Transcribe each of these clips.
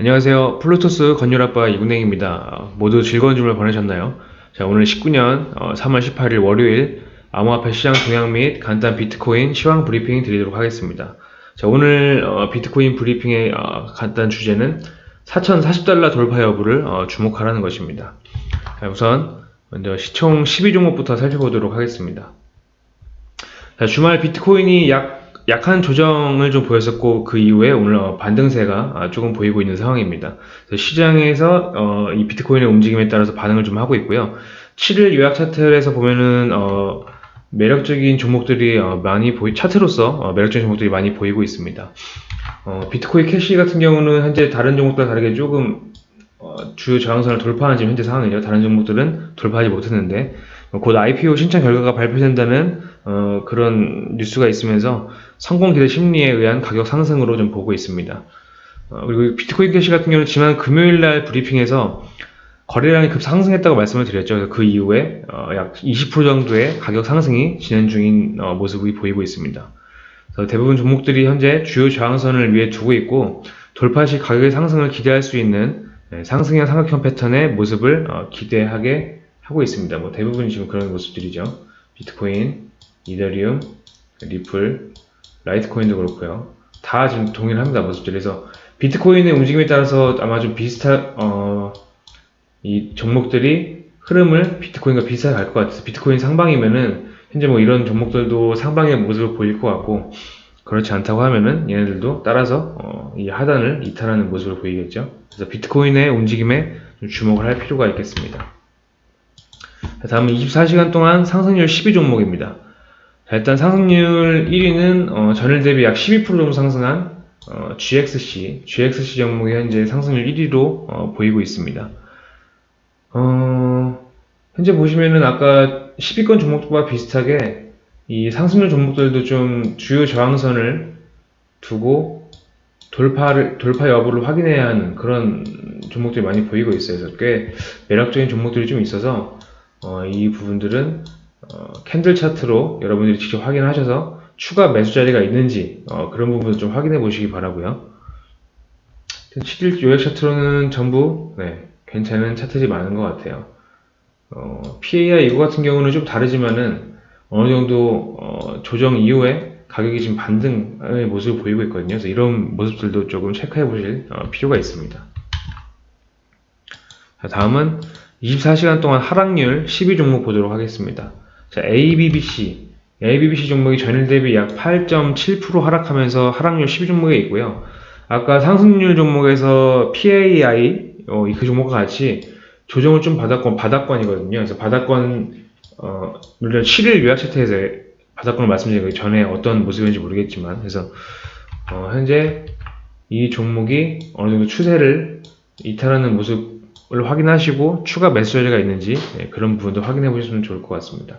안녕하세요. 플루토스 건율아빠 이군행입니다. 모두 즐거운 주말 보내셨나요? 자, 오늘 19년 3월 18일 월요일 암호화폐 시장 동향 및 간단 비트코인 시황 브리핑 드리도록 하겠습니다. 자, 오늘 어, 비트코인 브리핑의 어, 간단 주제는 4,040달러 돌파 여부를 어, 주목하라는 것입니다. 자, 우선 먼저 시총 12종목부터 살펴보도록 하겠습니다. 자, 주말 비트코인이 약 약한 조정을 좀 보였었고 그 이후에 오늘 어, 반등세가 아, 조금 보이고 있는 상황입니다. 시장에서 어, 이 비트코인의 움직임에 따라서 반응을 좀 하고 있고요. 7일 요약 차트에서 보면은 어, 매력적인 종목들이 어, 많이 보이 차트로서 어, 매력적인 종목들이 많이 보이고 있습니다. 어, 비트코인 캐시 같은 경우는 현재 다른 종목들과 다르게 조금 주요 저항선을 돌파하는 지금 현재 상황이죠. 다른 종목들은 돌파하지 못했는데 곧 IPO 신청 결과가 발표된다는 어, 그런 뉴스가 있으면서 성공 기대 심리에 의한 가격 상승으로 좀 보고 있습니다. 어, 그리고 비트코인 캐시 같은 경우는 지난 금요일 날 브리핑에서 거래량이 급 상승했다고 말씀을 드렸죠. 그 이후에 어, 약 20% 정도의 가격 상승이 진행 중인 어, 모습이 보이고 있습니다. 대부분 종목들이 현재 주요 저항선을 위에 두고 있고 돌파 시 가격의 상승을 기대할 수 있는 네, 상승형 삼각형 패턴의 모습을 어, 기대하게 하고 있습니다. 뭐 대부분이 지금 그런 모습들이죠. 비트코인, 이더리움, 리플, 라이트코인도 그렇고요. 다 지금 동일합니다. 모습들이. 그래서 비트코인의 움직임에 따라서 아마 좀 비슷한 어, 이 종목들이 흐름을 비트코인과 비슷하게 갈 것 같아서 비트코인 상방이면은 현재 뭐 이런 종목들도 상방의 모습을 보일 것 같고 그렇지 않다고 하면은 얘네들도 따라서 어, 이 하단을 이탈하는 모습을 보이겠죠. 그래서 비트코인의 움직임에 주목을 할 필요가 있겠습니다. 다음은 24시간 동안 상승률 12 종목입니다. 자, 일단 상승률 1위는 어, 전일 대비 약 12% 정도 상승한 어, GXC, GXC 종목이 현재 상승률 1위로 어, 보이고 있습니다. 어, 현재 보시면은 아까 10위권 종목과 비슷하게 이 상승률 종목들도 좀 주요 저항선을 두고 돌파를 돌파 여부를 확인해야 하는 그런 종목들이 많이 보이고 있어요. 그래서 꽤 매력적인 종목들이 좀 있어서 어, 이 부분들은 어, 캔들 차트로 여러분들이 직접 확인하셔서 추가 매수 자리가 있는지 어, 그런 부분을 좀 확인해 보시기 바라고요. 7일 요약 차트로는 전부 네, 괜찮은 차트들이 많은 것 같아요. 어, PAI 이거 같은 경우는 좀 다르지만은 어느 정도 어, 조정 이후에 가격이 지금 반등의 모습을 보이고 있거든요. 그래서 이런 모습들도 조금 체크해 보실 어, 필요가 있습니다. 자, 다음은 24시간 동안 하락률 12종목 보도록 하겠습니다. 자, ABBC. ABBC 종목이 전일 대비 약 8.7% 하락하면서 하락률 12종목에 있고요. 아까 상승률 종목에서 PAI, 어, 그 종목과 같이 조정을 좀 받았건, 바닥권이거든요. 그래서 바닥권, 어, 물론 7일 요약 차트에서 바닥권을 말씀드리기 전에 어떤 모습인지 모르겠지만, 그래서, 어, 현재 이 종목이 어느 정도 추세를 이탈하는 모습 을 확인하시고 추가 자리가 있는지 네, 그런 부분도 확인해 보시면 좋을 것 같습니다.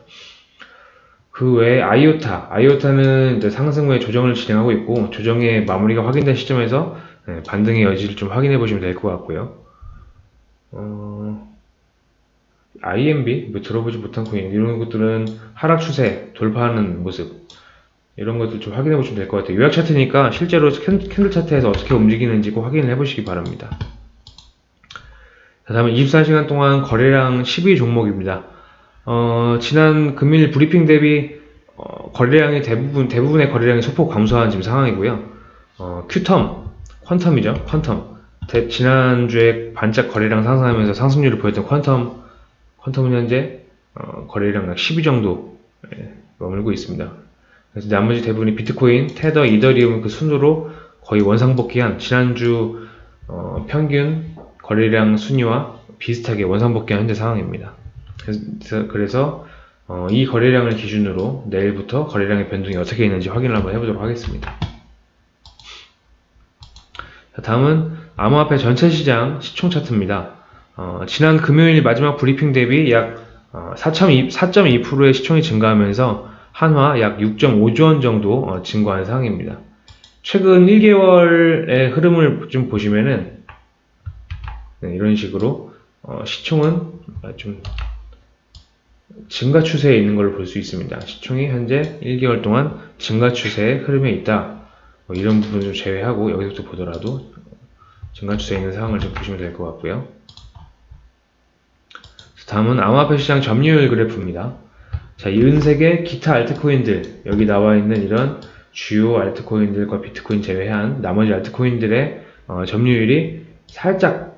그 외에 아이오타, 아이오타는 상승 후에 조정을 진행하고 있고 조정의 마무리가 확인된 시점에서 네, 반등의 여지를 좀 확인해 보시면 될 것 같고요. 어, IMB 뭐 들어보지 못한 코인 이런 것들은 하락 추세 돌파하는 모습 이런 것들 좀 확인해 보시면 될 것 같아요. 요약 차트니까 실제로 캔들 차트에서 어떻게 움직이는지 꼭 확인을 해 보시기 바랍니다. 자, 다음에 24시간 동안 거래량 12 종목입니다. 어, 지난 금일 브리핑 대비 어, 거래량이 대부분 대부분의 거래량이 소폭 감소한 지금 상황이고요. 어, 큐텀, 퀀텀이죠. 퀀텀. 대, 지난주에 반짝 거래량 상승하면서 상승률을 보였던 퀀텀, 퀀텀은 현재 어, 거래량 약12 정도 예, 머물고 있습니다. 그래서 나머지 대부분이 비트코인, 테더, 이더리움 그 순으로 거의 원상복귀한 지난주 어, 평균 거래량 순위와 비슷하게 원상복귀한 현재 상황입니다. 그래서, 그래서 어, 이 거래량을 기준으로 내일부터 거래량의 변동이 어떻게 있는지 확인을 한번 해보도록 하겠습니다. 자, 다음은 암호화폐 전체 시장 시총 차트입니다. 어, 지난 금요일 마지막 브리핑 대비 약 어, 4.2%의 시총이 증가하면서 한화 약 6.5조 원 정도 어, 증가한 상황입니다. 최근 1개월의 흐름을 좀 보시면은 네, 이런 식으로 어, 시총은 좀 증가 추세에 있는 걸로 볼수 있습니다. 시총이 현재 1개월 동안 증가 추세의 흐름에 있다. 뭐 이런 부분을 제외하고 여기서부터 보더라도 증가 추세에 있는 상황을 좀 보시면 될 것 같고요. 다음은 암호화폐 시장 점유율 그래프입니다. 자, 이 은색의 기타 알트코인들, 여기 나와 있는 이런 주요 알트코인들과 비트코인 제외한 나머지 알트코인들의 어, 점유율이 살짝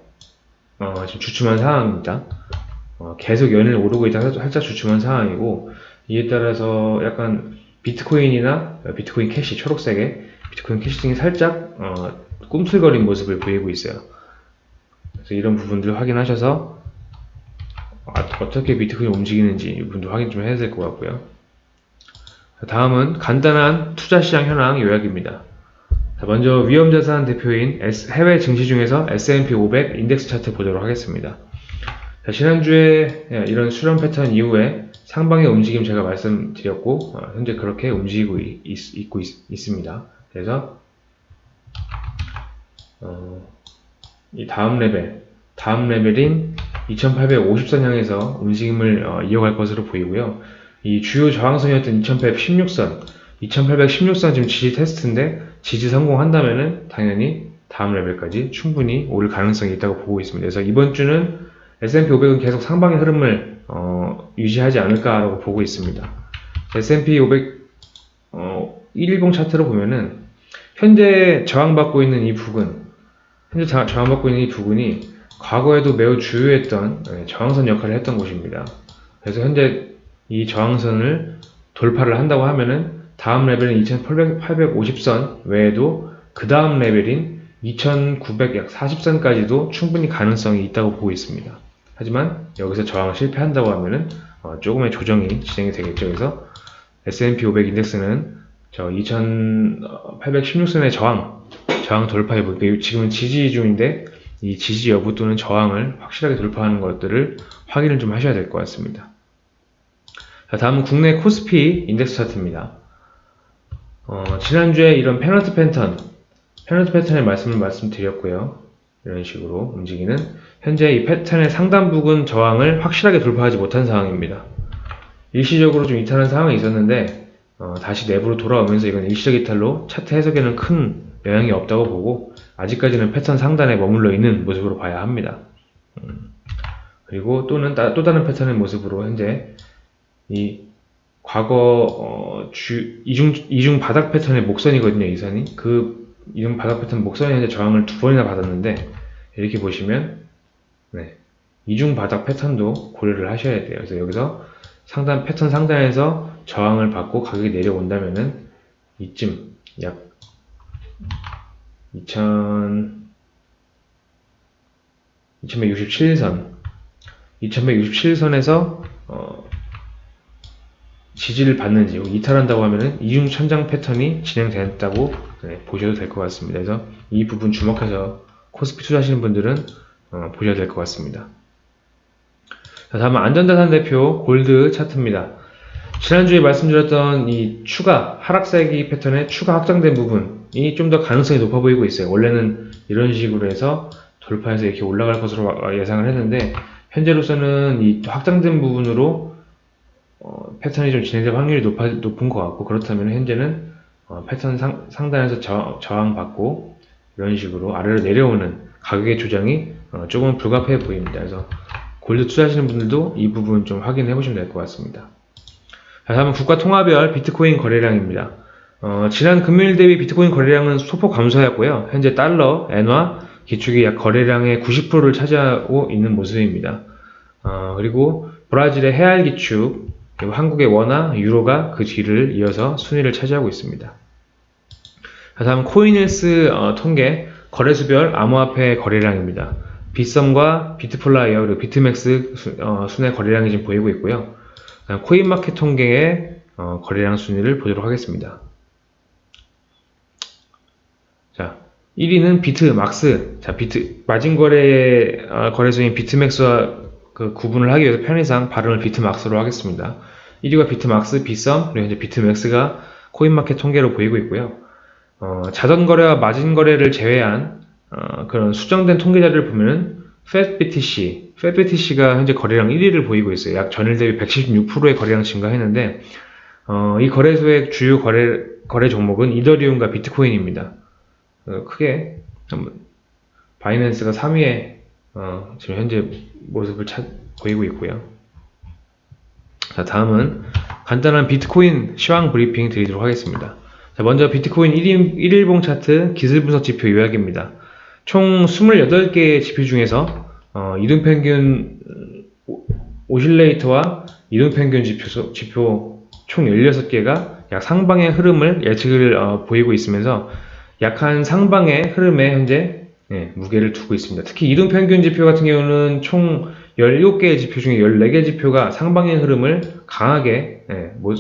어, 지금 주춤한 상황입니다. 어, 계속 연일 오르고 있다가 살짝 주춤한 상황이고 이에 따라서 약간 비트코인이나 비트코인 캐시 초록색의 비트코인 캐시 등이 살짝 어, 꿈틀거린 모습을 보이고 있어요. 그래서 이런 부분들을 확인하셔서 아, 어떻게 비트코인이 움직이는지 이 부분도 확인 좀 해야 될 것 같고요. 다음은 간단한 투자 시장 현황 요약입니다. 자, 먼저 위험자산 대표인 해외 증시 중에서 S&P 500 인덱스 차트 보도록 하겠습니다. 자, 지난주에 예, 이런 수렴 패턴 이후에 상방의 움직임 제가 말씀드렸고 어, 현재 그렇게 움직이고 있, 고 있 습니다. 그래서 어, 이 다음 레벨, 다음 레벨인 2850선 향해서 움직임을 어, 이어갈 것으로 보이고요. 이 주요 저항선이었던 2816선, 2816선 지금 지지 테스트인데 지지 성공한다면은 당연히 다음 레벨까지 충분히 오를 가능성이 있다고 보고 있습니다. 그래서 이번 주는 S&P 500은 계속 상방의 흐름을 어, 유지하지 않을까라고 보고 있습니다. S&P 500 어, 1일봉 차트로 보면은 현재 저항받고 있는 이 부근, 현재 자- 저항받고 있는 이 부근이 과거에도 매우 주요했던 예, 저항선 역할을 했던 곳입니다. 그래서 현재 이 저항선을 돌파를 한다고 하면은 다음 레벨은 2850선 외에도 그 다음 레벨인 2900약 40선까지도 충분히 가능성이 있다고 보고 있습니다. 하지만 여기서 저항을 실패한다고 하면은 어, 조금의 조정이 진행이 되겠죠. 그래서 S&P 500 인덱스는 저 2816선의 저항, 저항 돌파해 볼게요. 지금은 지지 중인데 이 지지 여부 또는 저항을 확실하게 돌파하는 것들을 확인을 좀 하셔야 될 것 같습니다. 자, 다음은 국내 코스피 인덱스 차트입니다. 어, 지난주에 이런 페넌트 패턴, 페넌트 패턴의 말씀을 말씀드렸고요. 이런 식으로 움직이는 현재 이 패턴의 상단 부근 저항을 확실하게 돌파하지 못한 상황입니다. 일시적으로 좀 이탈한 상황이 있었는데 어, 다시 내부로 돌아오면서 이건 일시적 이탈로 차트 해석에는 큰 영향이 없다고 보고 아직까지는 패턴 상단에 머물러 있는 모습으로 봐야 합니다. 음, 그리고 또는 따- 또 다른 패턴의 모습으로 현재 이 과거 어, 주, 이중 이중 바닥 패턴의 목선이거든요. 이 선이 그 이중 바닥 패턴 목선이 저항을 두 번이나 받았는데 이렇게 보시면 네, 이중 바닥 패턴도 고려를 하셔야 돼요. 그래서 여기서 상단 패턴 상단에서 저항을 받고 가격이 내려온다면은 이쯤 약 2000, 2167선 2167선에서 어, 지지를 받는지 이탈한다고 하면은 이중 천장 패턴이 진행됐다고 네, 보셔도 될 것 같습니다. 그래서 이 부분 주목해서 코스피 투자하시는 분들은 어, 보셔야 될 것 같습니다. 자, 다음은 안전자산 대표 골드 차트입니다. 지난주에 말씀드렸던 이 추가 하락세기 패턴의 추가 확장된 부분이 좀 더 가능성이 높아 보이고 있어요. 원래는 이런 식으로 해서 돌파해서 이렇게 올라갈 것으로 예상을 했는데 현재로서는 이 확장된 부분으로 어, 패턴이 좀 진행될 확률이 높아, 높은 것 같고 그렇다면 현재는 어, 패턴 상, 상단에서 저, 저항받고 이런 식으로 아래로 내려오는 가격의 조정이 어, 조금 불가피해 보입니다. 그래서 골드 투자하시는 분들도 이 부분 좀 확인해 보시면 될 것 같습니다. 자, 다음은 국가 통화별 비트코인 거래량입니다. 어, 지난 금요일 대비 비트코인 거래량은 소폭 감소하였고요. 현재 달러, 엔화, 기축이 약 거래량의 90%를 차지하고 있는 모습입니다. 어, 그리고 브라질의 헤알 기축, 그리고 한국의 원화, 유로가 그 뒤를 이어서 순위를 차지하고 있습니다. 자, 다음 코인힐스 어, 통계 거래소별 암호화폐 거래량입니다. 빗썸과 비트플라이어 그리고 비트맥스 수, 어, 순의 거래량이 지금 보이고 있고요. 코인마켓 통계의 어, 거래량 순위를 보도록 하겠습니다. 자, 1위는 비트맥스. 자, 비트 마진 거래 어, 거래소인 비트맥스와 그 구분을 하기 위해서 편의상 발음을 비트막스로 하겠습니다. 1위가 비트막스, 비썸, 그리고 현재 비트맥스가 코인마켓 통계로 보이고 있고요. 어, 자전 거래와 마진 거래를 제외한 어, 그런 수정된 통계 자료를 보면은 FATBTC, FATBTC가 현재 거래량 1위를 보이고 있어요. 약 전일 대비 116%의 거래량 증가했는데 어, 이 거래소의 주요 거래 거래 종목은 이더리움과 비트코인입니다. 어, 크게 바이낸스가 3위에 어, 지금 현재 모습을 찾, 보이고 있고요. 자, 다음은 간단한 비트코인 시황 브리핑 드리도록 하겠습니다. 자, 먼저 비트코인 1일, 1일봉 차트 기술 분석 지표 요약입니다. 총 28개의 지표 중에서 어, 이동평균 오실레이터와 이동평균 지표, 지표 총 16개가 약 상방의 흐름을 예측을 어, 보이고 있으면서 약한 상방의 흐름에 현재 예, 무게를 두고 있습니다. 특히 이동 평균 지표 같은 경우는 총 17개의 지표 중에 14개 지표가 상방의 흐름을 강하게 예, 모,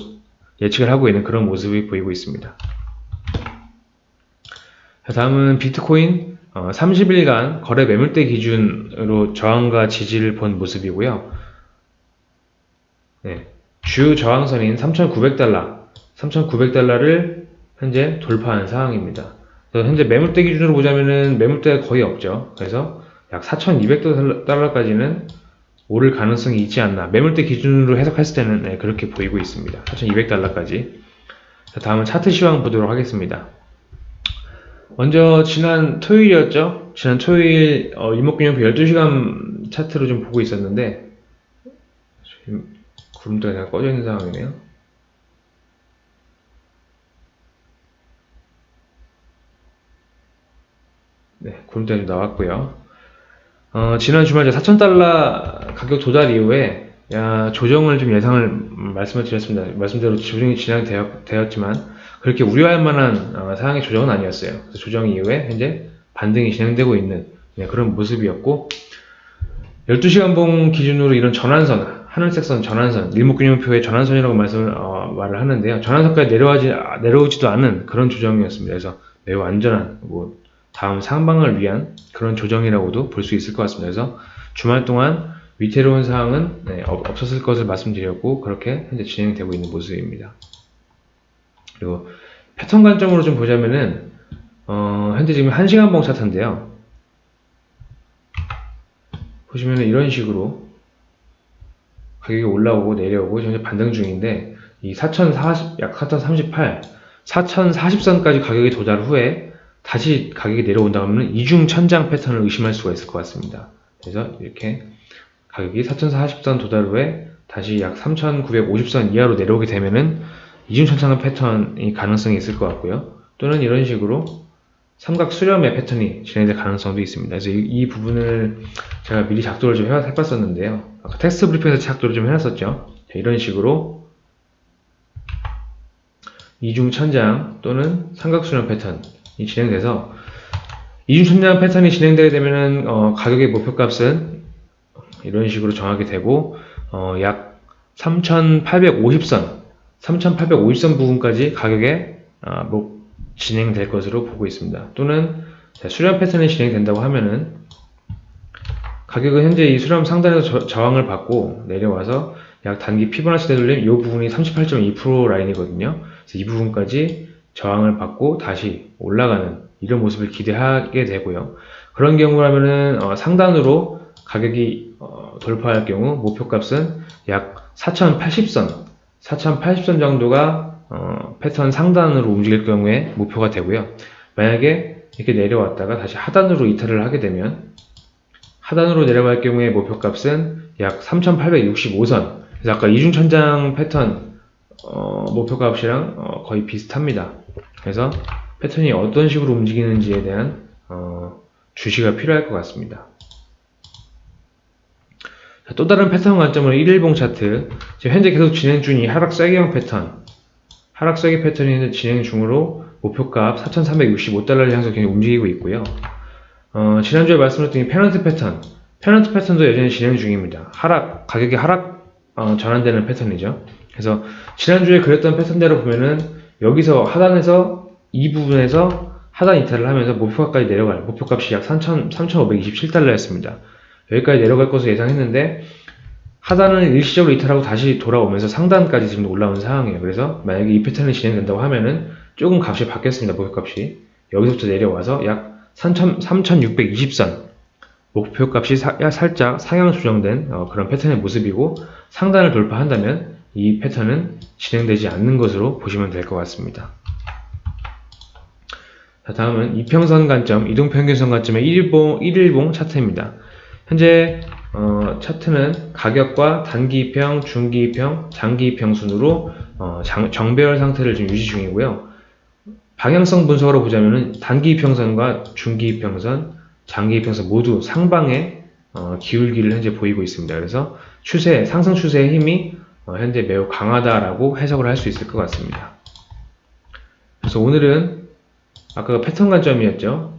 예측을 하고 있는 그런 모습이 보이고 있습니다. 자, 다음은 비트코인 어, 30일간 거래 매물대 기준으로 저항과 지지를 본 모습이고요. 네, 주 저항선인 3,900달러, 3,900달러를 현재 돌파한 상황입니다. 현재 매물대 기준으로 보자면은 매물대가 거의 없죠. 그래서 약 4,200달러까지는 오를 가능성이 있지 않나. 매물대 기준으로 해석했을 때는 네, 그렇게 보이고 있습니다. 4,200달러까지. 다음은 차트 시황 보도록 하겠습니다. 먼저 지난 토요일이었죠. 지난 토요일 어, 일목균형표 12시간 차트로 좀 보고 있었는데 구름대가 다 꺼져 있는 상황이네요. 네, 좀 나왔고요. 어, 지난 주말 4,000달러 가격 도달 이후에 야, 조정을 좀 예상을 말씀을 드렸습니다. 말씀대로 조정이 진행되었지만 그렇게 우려할 만한 어, 사항의 조정은 아니었어요. 조정 이후에 현재 반등이 진행되고 있는 네, 그런 모습이었고 12시간 봉 기준으로 이런 전환선, 하늘색 선 전환선, 일목균형표의 전환선이라고 말씀을 어, 말을 하는데요. 전환선까지 내려가지 내려오지도 않은 그런 조정이었습니다. 그래서 매우 안전한 뭐 다음 상방을 위한 그런 조정이라고도 볼 수 있을 것 같습니다. 그래서 주말 동안 위태로운 사항은 네, 없었을 것을 말씀드렸고 그렇게 현재 진행되고 있는 모습입니다. 그리고 패턴 관점으로 좀 보자면은 어, 현재 지금 1시간봉 차트인데요. 보시면은 이런 식으로 가격이 올라오고 내려오고 현재 반등 중인데 이 4040, 약 4038, 4040선까지 가격이 도달 후에 다시 가격이 내려온다면 이중 천장 패턴을 의심할 수가 있을 것 같습니다. 그래서 이렇게 가격이 4040선 도달 후에 다시 약 3950선 이하로 내려오게 되면은 이중 천장의 패턴이 가능성이 있을 것 같고요. 또는 이런 식으로 삼각 수렴의 패턴이 진행될 가능성도 있습니다. 그래서 이, 이 부분을 제가 미리 작도를 좀 해봤었는데요. 아까 텍스트 브리핑에서 작도를 좀 해놨었죠. 자, 이런 식으로 이중 천장 또는 삼각 수렴 패턴이 진행돼서 이중천장 패턴이 진행되게 되면은 어, 가격의 목표값은 이런 식으로 정하게 되고 어, 약 3,850선 3,850선 부분까지 가격에 아, 뭐 진행될 것으로 보고 있습니다. 또는 수렴 패턴이 진행된다고 하면은 가격은 현재 이 수렴 상단에서 저, 항을 받고 내려와서 약 단기 피보나치 되돌림 이 부분이 38.2% 라인이거든요. 그래서 이 부분까지 저항을 받고 다시 올라가는 이런 모습을 기대하게 되고요. 그런 경우라면은 어, 상단으로 가격이 어, 돌파할 경우 목표값은 약 4080선 4080선 정도가 어, 패턴 상단으로 움직일 경우에 목표가 되고요. 만약에 이렇게 내려왔다가 다시 하단으로 이탈을 하게 되면 하단으로 내려갈 경우에 목표값은 약 3865선 그래서 아까 이중천장 패턴 어, 목표값이랑 어, 거의 비슷합니다. 그래서 패턴이 어떤 식으로 움직이는지에 대한 어, 주시가 필요할 것 같습니다. 또 다른 패턴 관점으로 1일봉 차트. 지금 현재 계속 진행 중인 하락 쐐기형 패턴. 하락 쐐기 패턴이 진행 중으로 목표값 4,365달러를 향해서 굉장히 움직이고 있고요. 어, 지난주에 말씀드렸던 이 페넌트 패턴. 페넌트 패턴도 여전히 진행 중입니다. 하락 가격이 하락 어, 전환되는 패턴이죠 그래서 지난주에 그렸던 패턴대로 보면은 여기서 하단에서 이 부분에서 하단 이탈을 하면서 목표가까지 내려갈 목표값이 약 3,527달러였습니다 여기까지 내려갈 것을 예상했는데 하단을 일시적으로 이탈하고 다시 돌아오면서 상단까지 지금 올라온 상황이에요. 그래서 만약에 이 패턴이 진행된다고 하면은 조금 값이 바뀌었습니다. 목표값이. 여기서부터 내려와서 약 3,620선 목표값이 사, 살짝 상향 조정된 어, 그런 패턴의 모습이고 상단을 돌파한다면 이 패턴은 진행되지 않는 것으로 보시면 될 것 같습니다. 자, 다음은 이평선 관점, 이동평균선 관점의 1일봉, 1일봉 차트입니다. 현재 어, 차트는 가격과 단기 입평, 중기 입평, 장기 입평 순으로 어, 장- 정배열 상태를 지금 유지 중이고요. 방향성 분석으로 보자면은 단기 입평선과 중기 입평선, 장기 입평선 모두 상방에 어, 기울기를 현재 보이고 있습니다. 그래서 추세, 상승 추세의 힘이 어, 현재 매우 강하다라고 해석을 할 수 있을 것 같습니다. 그래서 오늘은 아까 패턴 관점이었죠.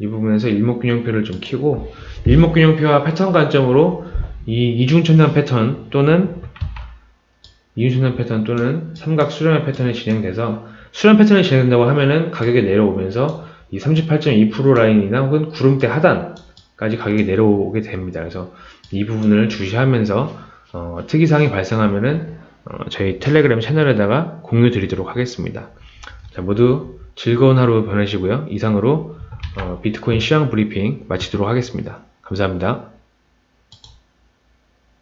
이 부분에서 일목균형표를 좀 키고 일목균형표와 패턴 관점으로 이 이중천장 패턴 또는 이중천장 패턴 또는 삼각 수렴의 패턴이 진행돼서 수렴 패턴이 진행된다고 하면은 가격이 내려오면서 이 38.2% 라인이나 혹은 구름대 하단까지 가격이 내려오게 됩니다. 그래서 이 부분을 주시하면서 어, 특이사항이 발생하면은 어, 저희 텔레그램 채널에다가 공유 드리도록 하겠습니다. 자, 모두 즐거운 하루 보내시고요. 이상으로 어, 비트코인 시황 브리핑 마치도록 하겠습니다. 감사합니다.